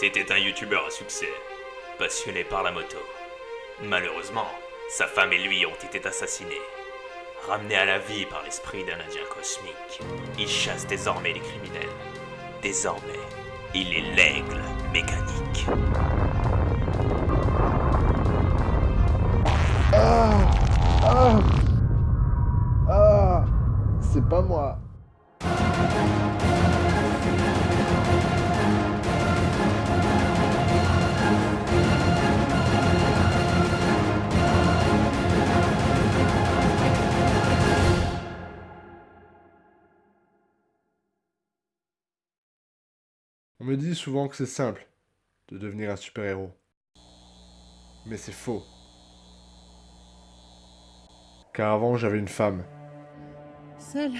C'était un youtubeur à succès, passionné par la moto. Malheureusement, sa femme et lui ont été assassinés. Ramené à la vie par l'esprit d'un indien cosmique, il chasse désormais les criminels. Désormais, il est l'aigle mécanique. Ah Ah Ah C'est pas moi On me dit souvent que c'est simple de devenir un super-héros. Mais c'est faux. Car avant, j'avais une femme. Seule.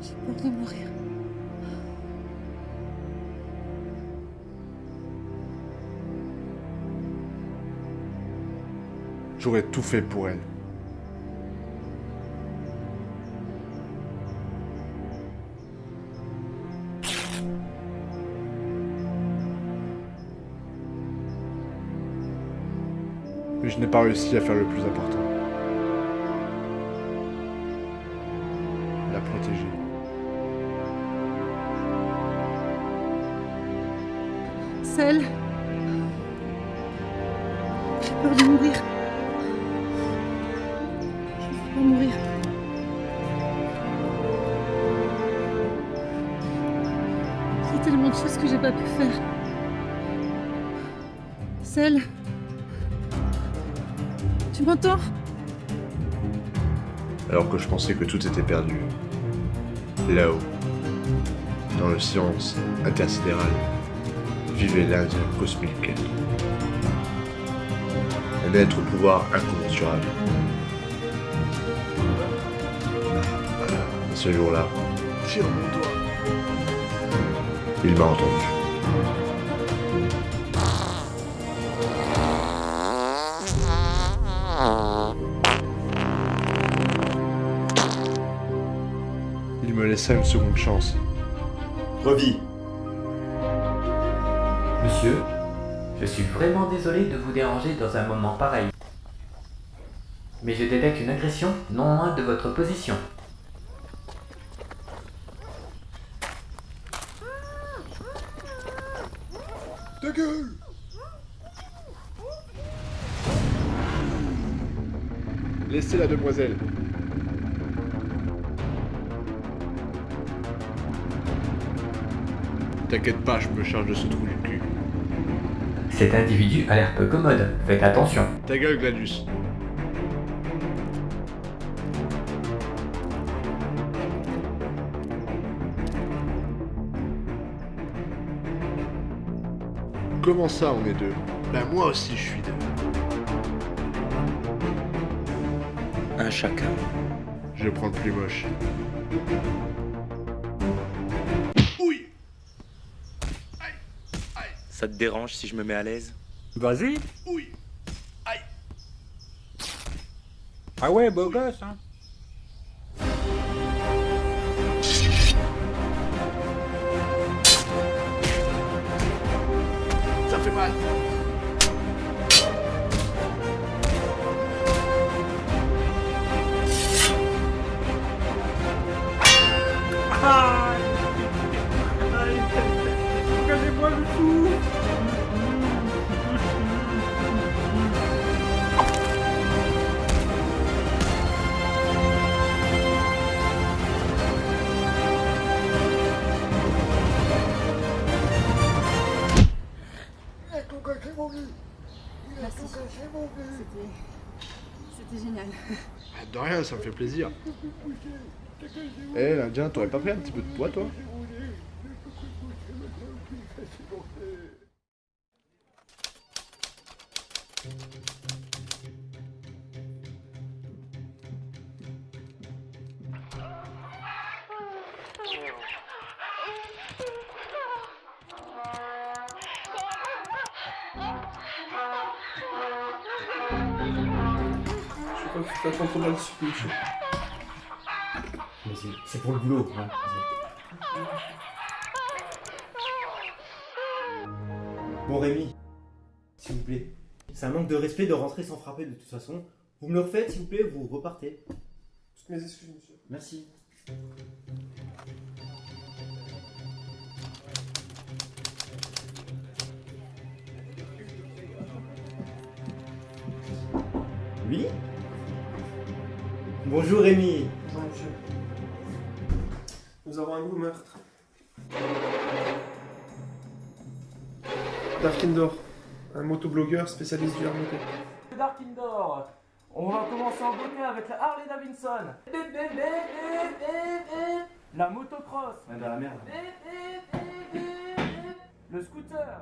J'ai peur de mourir. J'aurais tout fait pour elle. Mais je n'ai pas réussi à faire le plus important. La protéger. Seule. J'ai peur de mourir. Je veux mourir. Il y a tellement de choses que j'ai pas pu faire. Seule. Tu m'entends Alors que je pensais que tout était perdu. Là-haut, dans le silence intersidéral, vivait l'Indien cosmique. Un être au pouvoir incommensurable. Ce jour-là, il m'a entendu. Il me laissa une seconde chance. Revis. Monsieur, je suis vraiment désolé de vous déranger dans un moment pareil. Mais je détecte une agression non loin de votre position. Ta gueule Laissez la demoiselle. T'inquiète pas, je me charge de ce trou du cul. Cet individu a l'air peu commode, faites attention. Ta gueule, Gladius. Comment ça, on est deux? Ben moi aussi, je suis deux. Un chacun. Je prends le plus moche. Ça te dérange si je me mets à l'aise? Vas-y. Oui. Ah ouais, beau gosse, hein? Merci. C'était... Génial. Ah, De rien, ça me fait plaisir. Eh, l'Indien, t'aurais pas pris un petit peu de poids, toi? Je crois que tu t'attends trop mal ce Mais c'est- c'est pour le boulot, hein. Bon Rémi, s'il vous plaît. C'est un manque de respect de rentrer sans frapper de toute façon. Vous me le refaites s'il vous plaît, vous repartez. Toutes mes excuses, monsieur. Merci. Oui? Bonjour Rémi Bonjour, monsieur. Nous avons un nouveau meurtre. Darkindor, un motoblogueur spécialiste du RMT. Dark Indoor. On va commencer en beauté avec la Harley Davidson. La motocross. dans la merde. Le scooter.